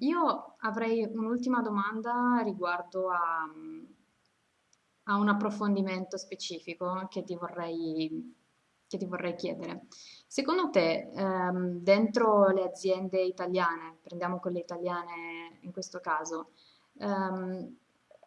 io avrei un'ultima domanda riguardo a, a un approfondimento specifico che ti vorrei, che ti vorrei chiedere. Secondo te, ehm, dentro le aziende italiane, prendiamo quelle italiane in questo caso, ehm,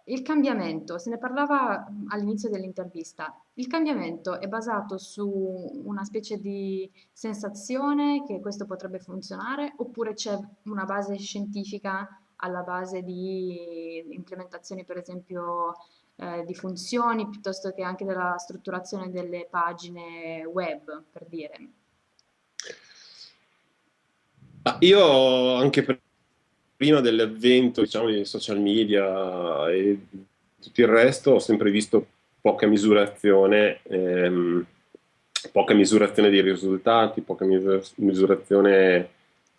il cambiamento, se ne parlava all'inizio dell'intervista, il cambiamento è basato su una specie di sensazione che questo potrebbe funzionare oppure c'è una base scientifica alla base di implementazioni, per esempio, eh, di funzioni piuttosto che anche della strutturazione delle pagine web, per dire? Io anche per prima dell'avvento diciamo, dei social media e tutto il resto ho sempre visto poca misurazione, ehm, poca misurazione dei risultati, poca misurazione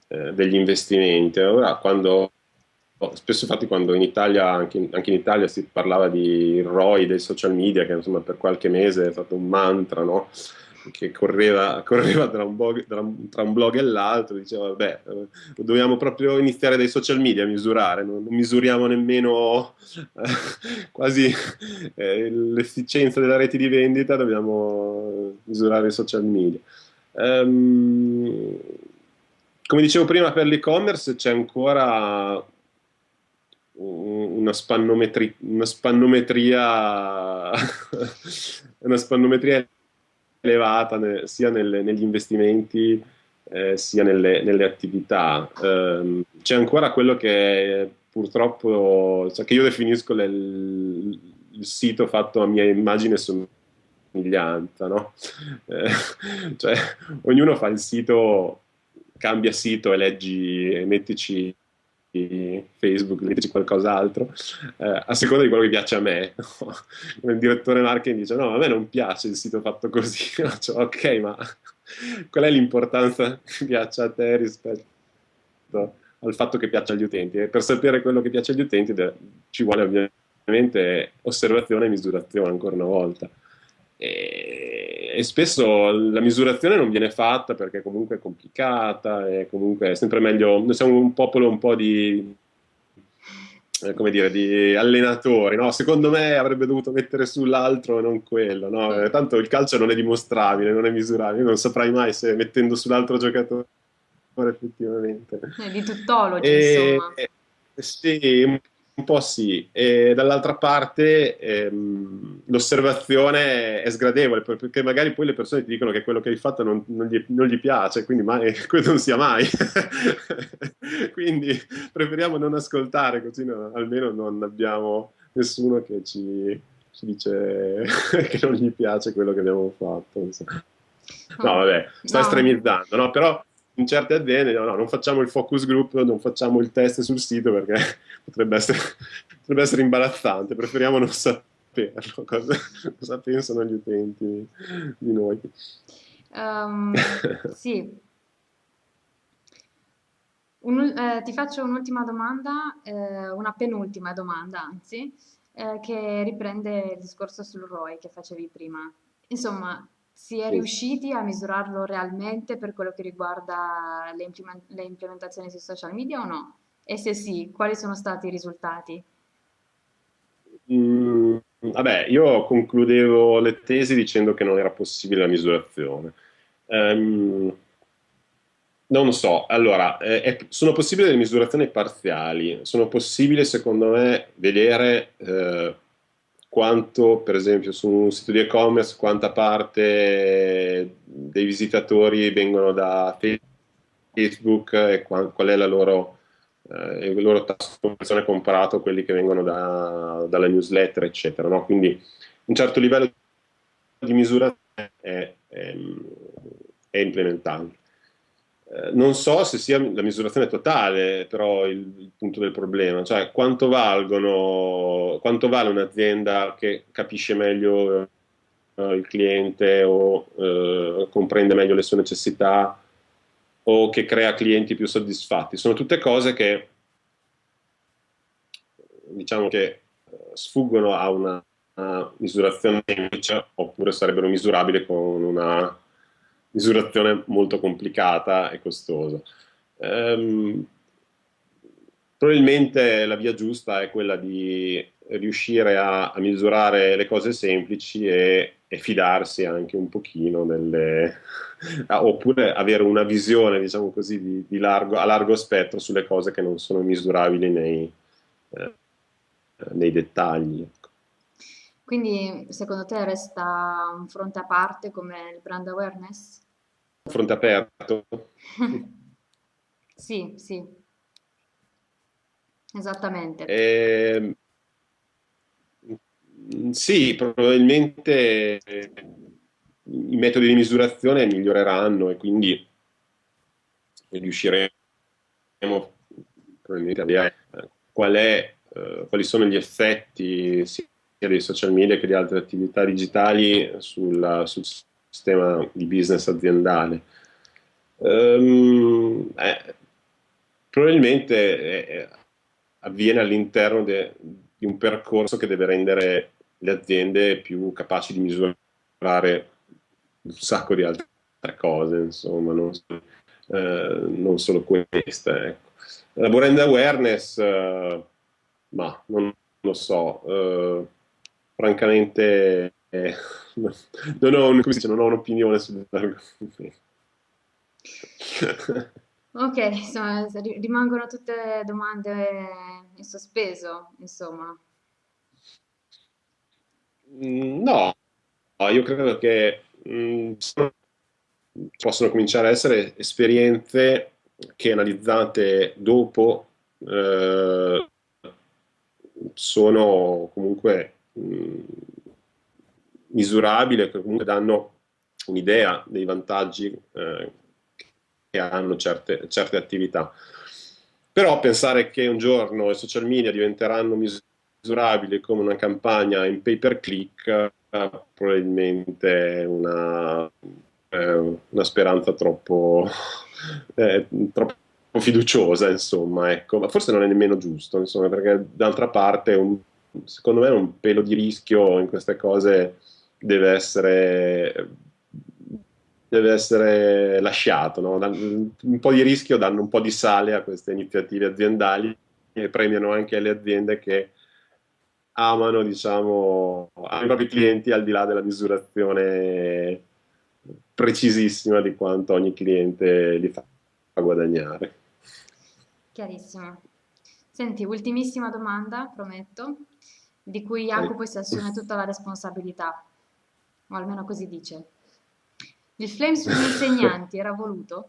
eh, degli investimenti. Ora quando spesso infatti quando in Italia, anche, anche in, Italia si parlava di ROI dei social media, che insomma per qualche mese è stato un mantra, no? Che correva, correva tra, un blog, tra, un, tra, un blog, e l'altro, diceva, vabbè, eh, dobbiamo proprio iniziare dai social media a misurare, non, non misuriamo nemmeno eh, quasi eh, l'efficienza della rete di vendita, dobbiamo misurare i social media. Um, come dicevo prima, per l'e-commerce c'è ancora una, spannometri, una spannometria una spannometria elevata ne, sia nelle, negli investimenti eh, sia nelle, nelle attività. Eh, c'è ancora quello che purtroppo, cioè che io definisco le, il, il, sito fatto a mia immagine somiglianza, no? Eh, cioè, ognuno fa il sito, cambia sito e leggi, e mettici Facebook, mettici qualcos'altro, eh, a seconda di quello che piace a me. il direttore marketing dice no, a me non piace il sito fatto così. cioè, ok, ma qual è l'importanza che piaccia a te rispetto al fatto che piaccia agli utenti? E per sapere quello che piace agli utenti ci vuole ovviamente osservazione e misurazione ancora una volta. E, e, spesso la misurazione non viene fatta perché comunque è complicata e comunque è sempre meglio, noi siamo un popolo un po' di, eh, come dire, di allenatori, no? secondo me avrebbe dovuto mettere sull'altro e non quello, no? Eh, tanto il calcio non è dimostrabile, non è misurabile, non saprai mai se mettendo sull'altro giocatore effettivamente. È di tuttologi, e, insomma. Sì, un po' sì, e dall'altra parte ehm, l'osservazione è sgradevole perché magari poi le persone ti dicono che quello che hai fatto non, non, gli, non gli, piace, quindi mai, quello non sia mai. quindi preferiamo non ascoltare, così no, almeno non abbiamo nessuno che ci, ci, dice che non gli piace quello che abbiamo fatto. No, vabbè, sto no. estremizzando, no? però in certe aziende no, no, non facciamo il focus group, non facciamo il test sul sito perché potrebbe essere, potrebbe essere imbarazzante, preferiamo non saperlo, cosa, cosa pensano gli utenti di noi. Um, sì. Un, eh, ti faccio un'ultima domanda, eh, una penultima domanda anzi, eh, che riprende il discorso sul ROI che facevi prima. Insomma, si è riusciti a misurarlo realmente per quello che riguarda le, implement le implementazioni sui social media o no? E se sì, quali sono stati i risultati? Mm, vabbè, io concludevo le tesi dicendo che non era possibile la misurazione. Um, non so, allora, eh, è, sono possibili le misurazioni parziali, sono possibili secondo me vedere eh, quanto per esempio su un sito di e-commerce quanta parte dei visitatori vengono da Facebook e qual, qual è la loro, eh, il loro tasso di conversione comparato a quelli che vengono da, dalla newsletter eccetera no? quindi un certo livello di misurazione è, è, è implementabile non so se sia la misurazione totale, però il, il, punto del problema, cioè quanto valgono, quanto vale un'azienda che capisce meglio uh, il cliente o uh, comprende meglio le sue necessità o che crea clienti più soddisfatti. Sono tutte cose che diciamo che sfuggono a una, una misurazione oppure sarebbero misurabili con una misurazione molto complicata e costosa. Um, probabilmente la via giusta è quella di riuscire a, a misurare le cose semplici e, e, fidarsi anche un pochino delle, oppure avere una visione, diciamo così, di, di largo, a largo spettro sulle cose che non sono misurabili nei, eh, nei dettagli. Ecco. Quindi secondo te resta un fronte a parte come il brand awareness? Fronte aperto? sì, sì, esattamente. Eh, sì, probabilmente i metodi di misurazione miglioreranno e quindi riusciremo probabilmente a vedere qual è, eh, quali sono gli effetti sia dei social media che di altre attività digitali sul, sul sistema di business aziendale. Um, eh, probabilmente eh, avviene all'interno di un percorso che deve rendere le aziende più capaci di misurare un sacco di altre cose, insomma, non, eh, non solo queste. Ecco. La brand awareness, eh, ma non lo so, eh, francamente eh, non, ho, dice, non ho un'opinione sull'argomento. Ok, insomma, rimangono tutte domande in sospeso, insomma. Mm, no, io credo che mh, mm, possono cominciare a essere esperienze che analizzate dopo eh, sono comunque mh, misurabili, che comunque danno un'idea dei vantaggi eh, che hanno certe, certe attività. Però pensare che un giorno i social media diventeranno misurabili come una campagna in pay per click eh, probabilmente è una, eh, una speranza troppo, eh, troppo fiduciosa, insomma, ecco. ma forse non è nemmeno giusto, insomma, perché d'altra parte un, secondo me un pelo di rischio in queste cose deve essere deve essere lasciato. No? Un po' di rischio danno un po' di sale a queste iniziative aziendali e premiano anche le aziende che amano diciamo, i propri clienti al di là della misurazione precisissima di quanto ogni cliente li fa guadagnare. Chiarissimo. Senti, ultimissima domanda, prometto, di cui Jacopo si assume tutta la responsabilità, o almeno così dice. Il flame sugli insegnanti era voluto?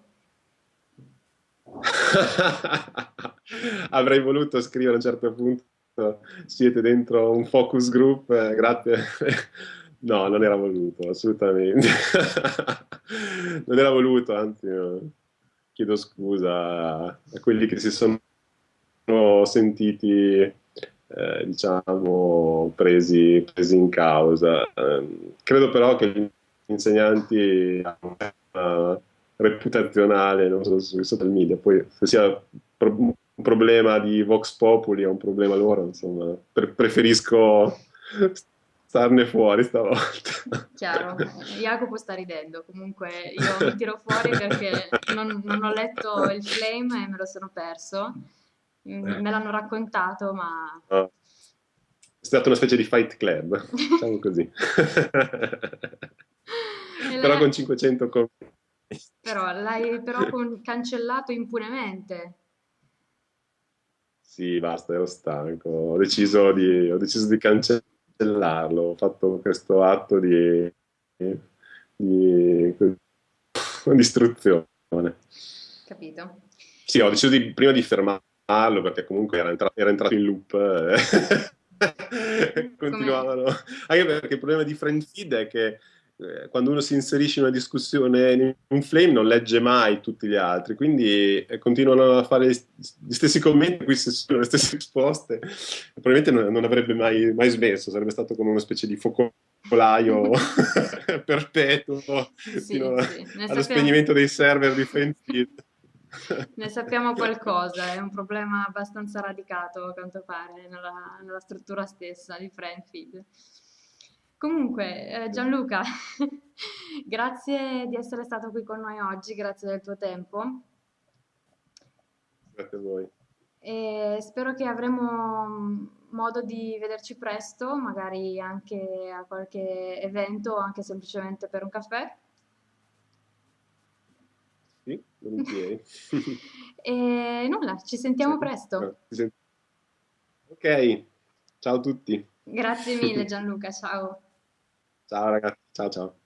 Avrei voluto scrivere a un certo punto siete dentro un focus group, eh, grazie. No, non era voluto, assolutamente. non era voluto, anzi, chiedo scusa a quelli che si sono sentiti, eh, diciamo, presi, presi, in causa. Eh, credo però che insegnanti hanno una reputazionale non solo sui social media, poi se sia un problema di Vox Populi o un problema loro, insomma, pre preferisco starne fuori stavolta. Chiaro, Jacopo sta ridendo, comunque io mi tiro fuori perché non, non ho letto il flame e me lo sono perso, me l'hanno raccontato ma... Oh. È stata una specie di fight club, diciamo così. però con 500 commenti. Però l'hai però con... cancellato impunemente. Sì, basta, ero stanco. Ho deciso di, ho deciso di cancellarlo. Ho fatto questo atto di, di, di istruzione. Capito. Sì, ho deciso di, prima di fermarlo perché comunque era entrato, era entrato in loop. Eh. Continuavano. Anche perché il problema di FriendFeed è che eh, quando uno si inserisce in una discussione in un flame non legge mai tutti gli altri, quindi eh, continuano a fare gli stessi commenti, qui sono le stesse risposte, probabilmente non, non avrebbe mai, mai, smesso, sarebbe stato come una specie di focolaio perpetuo sì, fino sì. allo sappiamo... spegnimento dei server di FriendFeed. Ne sappiamo qualcosa, è un problema abbastanza radicato a quanto pare nella, nella struttura stessa di FriendFeed. Comunque, eh, Gianluca, grazie di essere stato qui con noi oggi, grazie del tuo tempo. Grazie a voi. e spero che avremo mm, modo di vederci presto, magari anche a qualche evento o anche semplicemente per un caffè. Sì, volentieri. E nulla, ci Sì. sentiamo presto. Ok, ciao a tutti. Grazie mille Gianluca, ciao. Ciao ragazzi, ciao ciao.